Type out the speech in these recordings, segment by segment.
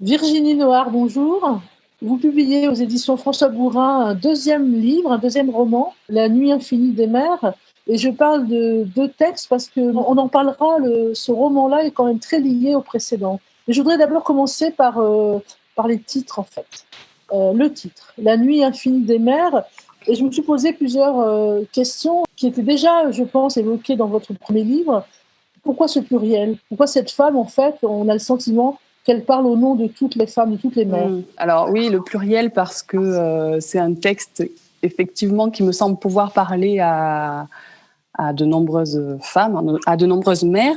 Virginie Noir, bonjour. Vous publiez aux éditions François Bourrin un deuxième livre, un deuxième roman, La nuit infinie des mers. Et je parle de deux textes parce qu'on en parlera, ce roman-là est quand même très lié au précédent. Et je voudrais d'abord commencer par, euh, les titres, en fait. Euh, le titre, La nuit infinie des mers. Et je me suis posé plusieurs euh, questions qui étaient déjà, je pense, évoquées dans votre premier livre. Pourquoi ce pluriel? Pourquoi cette femme, en fait, on a le sentiment qu'elle parle au nom de toutes les femmes, de toutes les mères mmh. Alors oui, le pluriel parce que c'est un texte effectivement qui me semble pouvoir parler à, de nombreuses femmes, à de nombreuses mères.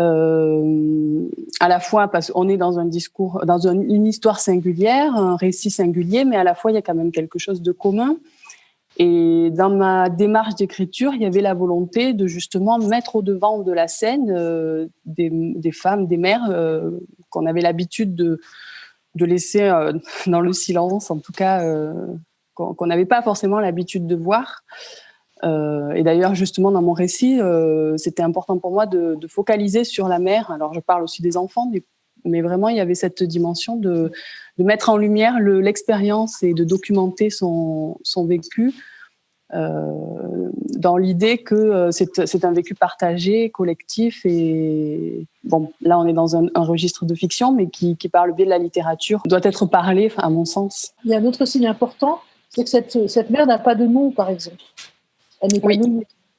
Euh, à la fois parce qu'on est dans un discours, dans une histoire singulière, un récit singulier, mais à la fois il y a quand même quelque chose de commun. Et dans ma démarche d'écriture, il y avait la volonté de justement mettre au devant de la scène euh, des, femmes, des mères euh, qu'on avait l'habitude de, de laisser euh, dans le silence, en tout cas euh, qu'on n'avait pas forcément l'habitude de voir. Euh, et d'ailleurs, justement, dans mon récit, c'était important pour moi de, focaliser sur la mère. Alors, je parle aussi des enfants, mais, vraiment, il y avait cette dimension de, mettre en lumière l'expérience et de documenter son, vécu dans l'idée que c'est un vécu partagé, collectif. Et bon, là, on est dans un, registre de fiction, mais qui, par le biais de la littérature, doit être parlé, à mon sens. Il y a un autre signe important, c'est que cette, cette mère n'a pas de nom, par exemple.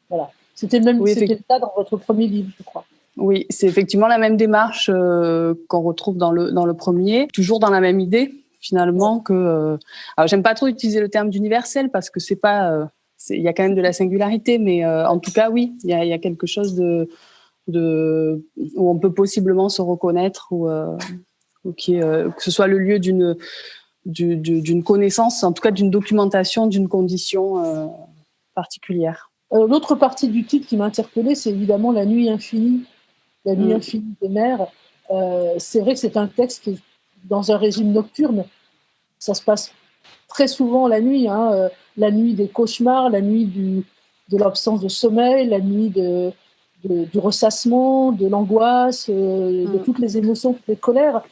Voilà. C'était le même oui, le cas dans votre premier livre, je crois. Oui, c'est effectivement la même démarche euh, qu'on retrouve dans le, dans le premier, toujours dans la même idée, finalement, que... Euh, alors, j'aime pas trop utiliser le terme d'universel parce que c'est pas... Euh, il y a quand même de la singularité, mais en tout cas, oui, il y a, y a, quelque chose de, de, où on peut possiblement se reconnaître ou, ou qui, que ce soit le lieu d'une d'une connaissance, en tout cas d'une documentation d'une condition particulière. Euh, l'autre partie du titre qui m'a interpellée, c'est évidemment La nuit infinie, La nuit mm. infinie des mers. Euh, c'est vrai que c'est un texte qui dans un régime nocturne. Ça se passe très souvent la nuit, hein, euh, la nuit des cauchemars, la nuit du, de l'absence de sommeil, la nuit de, du ressassement, de l'angoisse, de mm. toutes les émotions, toutes les colères.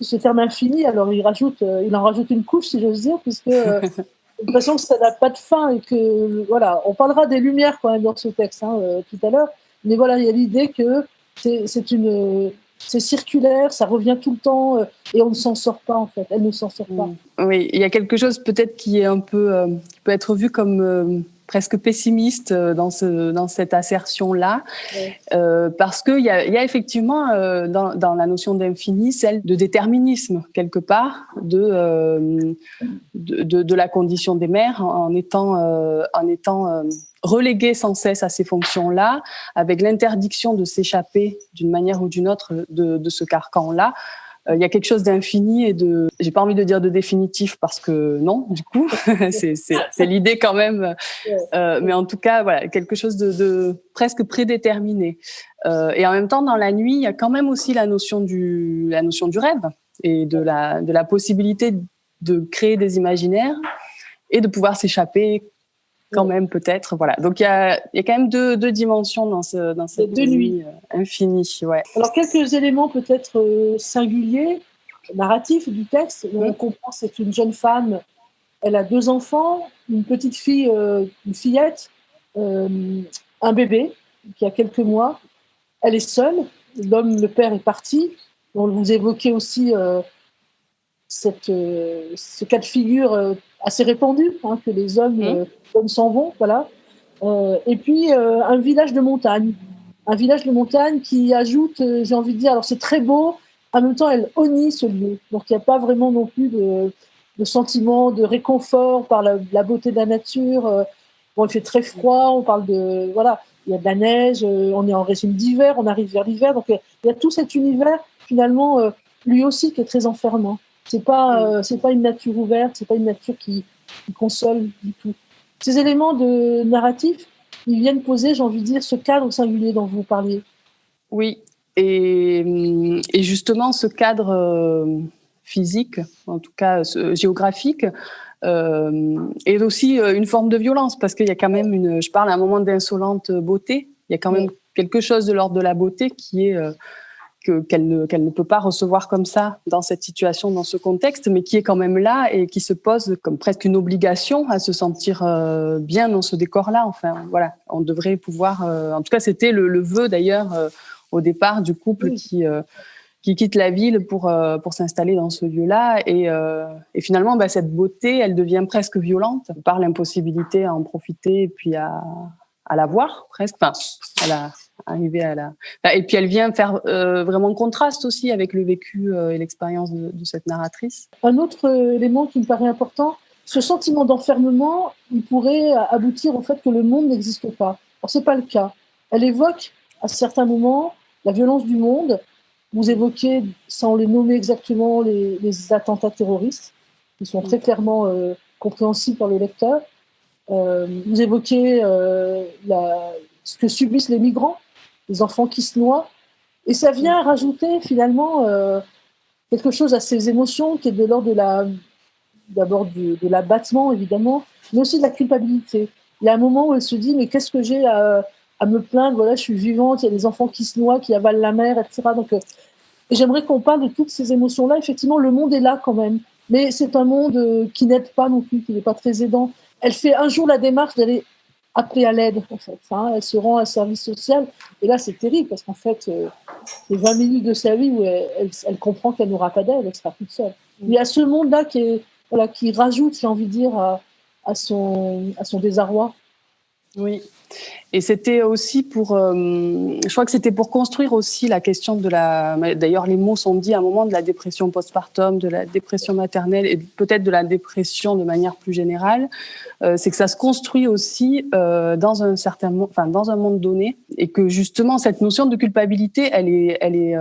Ce terme infini, alors il, rajoute, il en rajoute une couche, si j'ose dire, puisque l'impression que ça n'a pas de fin et que voilà, on parlera des lumières quand même dans ce texte hein, euh, tout à l'heure, mais voilà, il y a l'idée que c'est une c'est circulaire, ça revient tout le temps euh, et on ne s'en sort pas en fait. Elle ne s'en sort pas. Oui, il y a quelque chose peut-être qui est un peu euh, qui peut être vu comme presque pessimiste euh, dans, ce, dans cette assertion-là, euh, parce qu'il y a, y a effectivement euh, dans, dans, la notion d'infini celle de déterminisme, quelque part, de, euh, de, de, la condition des mères en étant, en étant reléguée sans cesse à ces fonctions-là, avec l'interdiction de s'échapper d'une manière ou d'une autre de, de ce carcan-là, il y a quelque chose d'infini et de, j'ai pas envie de dire de définitif parce que non, du coup, c'est l'idée quand même. Euh, mais en tout cas, voilà, quelque chose de, de presque prédéterminé. Euh, et en même temps, dans la nuit, il y a quand même aussi la notion du, la notion du rêve et de la, de la possibilité de créer des imaginaires et de pouvoir s'échapper quand même peut-être. Voilà. Donc il y a, y a, quand même deux, deux, dimensions dans, ce, dans cette deux nuit euh, infinie. Ouais. Alors quelques éléments peut-être euh, singuliers, narratifs du texte. On comprend c'est une jeune femme, elle a deux enfants, une petite fille, euh, une fillette, un bébé qui a quelques mois. Elle est seule. L'homme, le père est parti. On vous évoquez aussi cette, ce cas de figure assez répandu, hein, que les hommes mmh s'en vont, voilà. Euh, et puis euh, un village de montagne, un village de montagne qui ajoute, euh, j'ai envie de dire, alors c'est très beau, en même temps elle honnie ce lieu, donc il n'y a pas vraiment non plus de, sentiment de réconfort par la, beauté de la nature. Bon, il fait très froid, on parle de voilà, il y a de la neige, on est en régime d'hiver, on arrive vers l'hiver, donc il y a tout cet univers finalement lui aussi qui est très enfermant. C'est pas c'est pas une nature ouverte, c'est pas une nature qui, qui console du tout. Ces éléments de narratif, ils viennent poser, j'ai envie de dire, ce cadre singulier dont vous parliez. Oui, et, justement, ce cadre euh, physique, en tout cas géographique, euh, est aussi euh, une forme de violence, parce qu'il y a quand même une, je parle à un moment d'insolente beauté, il y a quand même quelque chose de l'ordre de la beauté qui est, qu'elle ne, peut pas recevoir comme ça dans cette situation, dans ce contexte, mais qui est quand même là et qui se pose comme presque une obligation à se sentir euh, bien dans ce décor-là. Enfin, voilà, on devrait pouvoir. Euh, en tout cas, c'était le, le vœu d'ailleurs euh, au départ du couple qui qui quitte la ville pour pour s'installer dans ce lieu-là et, et finalement, bah, cette beauté, elle devient presque violente par l'impossibilité à en profiter et puis à à la voir presque, enfin, à la arriver à la. Et puis elle vient faire euh, vraiment contraste aussi avec le vécu euh, et l'expérience de, cette narratrice. Un autre euh, élément qui me paraît important, ce sentiment d'enfermement, il pourrait aboutir au fait que le monde n'existe pas. Or c'est pas le cas. Elle évoque à certains moments la violence du monde. Vous évoquez, sans les nommer exactement, les attentats terroristes, qui sont très clairement compréhensibles par le lecteur. vous évoquez la, ce que subissent les migrants les enfants qui se noient. Et ça vient rajouter finalement euh, quelque chose à ces émotions qui est de l'ordre de la, d'abord de, l'abattement évidemment, mais aussi de la culpabilité. Il y a un moment où elle se dit mais qu'est-ce que j'ai à, me plaindre? Voilà, je suis vivante, il y a des enfants qui se noient, qui avalent la mer, etc. Donc, euh, et j'aimerais qu'on parle de toutes ces émotions-là. Effectivement, le monde est là quand même, mais c'est un monde euh, qui n'aide pas non plus, qui n'est pas très aidant. Elle fait un jour la démarche d'aller appeler à l'aide, en fait. Hein. Elle se rend à un service social. Et là, c'est terrible parce qu'en fait, euh, c'est 20 minutes de sa vie où elle, elle, comprend qu'elle n'aura pas d'aide, elle sera toute seule. Mm. Il y a ce monde-là qui, est, voilà, qui rajoute, j'ai envie de dire, à, à, son, à son désarroi. Oui. Et c'était aussi pour, euh, je crois que c'était pour construire aussi la question de la. D'ailleurs, les mots sont dits à un moment de la dépression postpartum, de la dépression maternelle et peut-être de la dépression de manière plus générale. Euh, c'est que ça se construit aussi euh, dans un certain, enfin dans un monde donné, et que justement cette notion de culpabilité, elle est, elle est,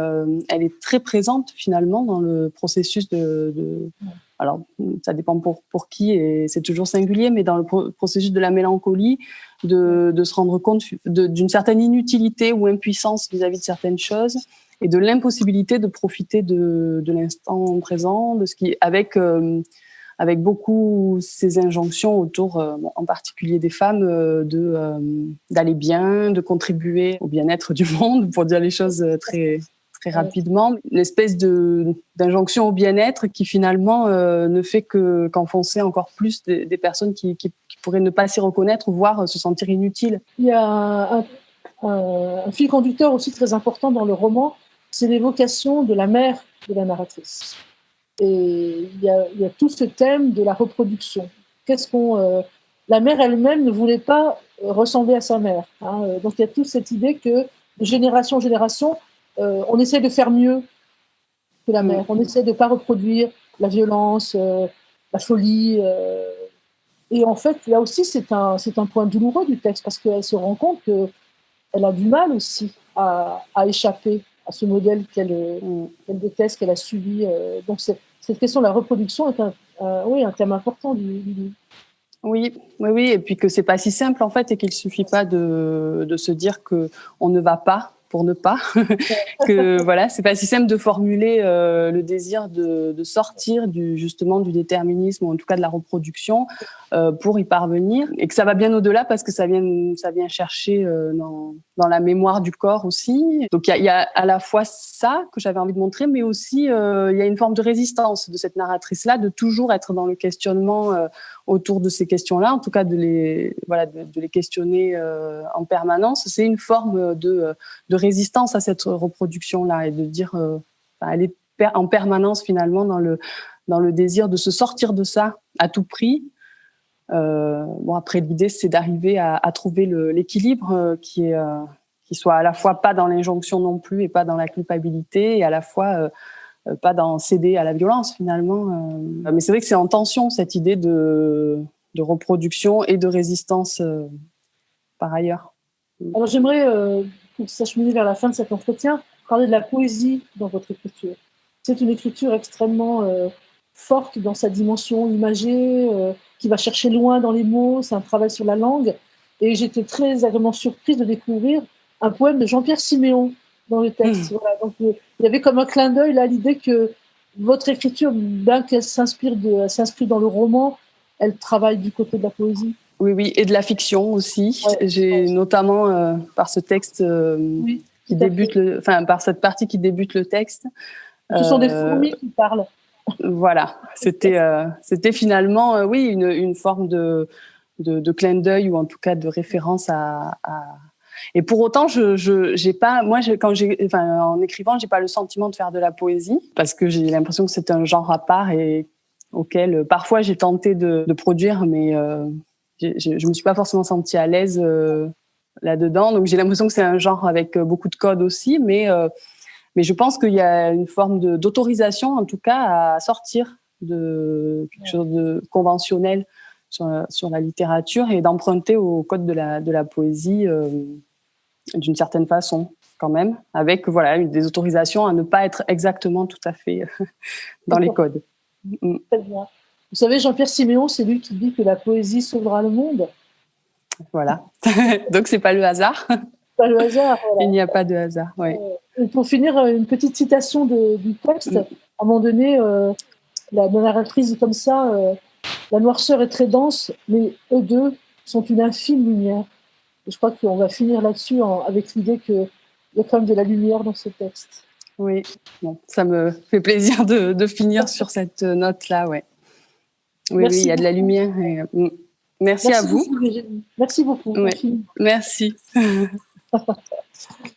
elle est très présente finalement dans le processus de, de alors ça dépend pour, pour qui et c'est toujours singulier, mais dans le processus de la mélancolie, de, de se rendre compte d'une certaine inutilité ou impuissance vis-à-vis de certaines choses et de l'impossibilité de profiter de, de l'instant présent, de ce qui, avec, euh, avec beaucoup ces injonctions autour, euh, en particulier des femmes, euh, de d'aller bien, de contribuer au bien-être du monde, pour dire les choses très très rapidement, une espèce de d'injonction au bien-être qui finalement euh, ne fait que qu'enfoncer encore plus des, personnes qui, qui, pourraient ne pas s'y reconnaître, voire se sentir inutiles. Il y a un, un, fil conducteur aussi très important dans le roman, c'est l'évocation de la mère de la narratrice. Et il y a, il y a tout ce thème de la reproduction. Qu'est-ce qu'on euh, la mère elle-même ne voulait pas ressembler à sa mère. Hein. Donc il y a toute cette idée que de génération en génération, euh, on essaie de faire mieux que la mère. On essaie de ne pas reproduire la violence, euh, la folie. Euh. et en fait, là aussi, c'est un, c'est un point douloureux du texte parce qu'elle se rend compte qu'elle a du mal aussi à, échapper à ce modèle qu'elle, déteste, qu'elle a subi. donc, cette question de la reproduction est un, oui, un thème important du, livre. Oui, oui, oui, et puis que c'est pas si simple en fait, et qu'il suffit pas de, de se dire que on ne va pas pour ne pas. que voilà, c'est pas si simple de formuler euh, le désir de, sortir du justement du déterminisme ou en tout cas de la reproduction euh, pour y parvenir et que ça va bien au-delà parce que ça vient ça vient chercher euh, dans, dans la mémoire du corps aussi. Donc il y a, à la fois ça que j'avais envie de montrer, mais aussi il y a une forme de résistance de cette narratrice là, de toujours être dans le questionnement autour de ces questions-là, en tout cas de les voilà de, les questionner en permanence. C'est une forme de, de résistance à cette reproduction-là et de dire, euh, elle est en permanence finalement dans le, dans le désir de se sortir de ça à tout prix. Euh, bon, après, l'idée, c'est d'arriver à, trouver l'équilibre euh, qui qui soit à la fois pas dans l'injonction non plus et pas dans la culpabilité et à la fois pas dans céder à la violence finalement. mais c'est vrai que c'est en tension cette idée de, reproduction et de résistance par ailleurs. Alors j'aimerais pour s'acheminer vers la fin de cet entretien, parler de la poésie dans votre écriture. C'est une écriture extrêmement euh, forte dans sa dimension imagée, euh, qui va chercher loin dans les mots, c'est un travail sur la langue. Et j'étais très agréablement surprise de découvrir un poème de Jean-Pierre Siméon dans le texte. Mmh. Voilà, donc, euh, il y avait comme un clin d'œil là l'idée que votre écriture, bien qu'elle s'inspire s'inscrit dans le roman, elle travaille du côté de la poésie. Oui, oui, et de la fiction aussi. J'ai notamment euh, par ce texte euh, qui débute le, enfin par cette partie qui débute le texte. Ce sont des fourmis qui parlent. Voilà, c'était c'était finalement oui une, une forme de, de, de clin d'œil ou en tout cas de référence à, à et pour autant, je, je pas, moi, quand j'ai, en écrivant, j'ai pas le sentiment de faire de la poésie parce que j'ai l'impression que c'est un genre à part et auquel euh, parfois j'ai tenté de, produire, mais euh, je me suis pas forcément sentie à l'aise euh, là-dedans. Donc j'ai l'impression que c'est un genre avec euh, beaucoup de codes aussi, mais mais je pense qu'il y a une forme d'autorisation, en tout cas, à sortir de quelque chose de conventionnel sur, la littérature et d'emprunter au code de la, de la poésie d'une certaine façon quand même, avec voilà des autorisations à ne pas être exactement tout à fait dans les codes. Mm. Très bien. Vous savez, Jean-Pierre Siméon, c'est lui qui dit que la poésie sauvera le monde. Voilà. Donc c'est pas le hasard. Pas le hasard. Il n'y a pas de hasard. Ouais. Euh, pour finir, euh, une petite citation de, du texte. Mm. À un moment donné, euh, la narratrice dit comme ça euh, La noirceur est très dense, mais eux deux sont une infime lumière je crois qu'on va finir là-dessus avec l'idée qu'il y a quand même de la lumière dans ce texte. Oui, bon, ça me fait plaisir de, de finir sur cette note-là, ouais. Oui, oui, il y a de la lumière. Et, euh, merci, merci, à vous. Beaucoup, merci beaucoup. Ouais. Merci.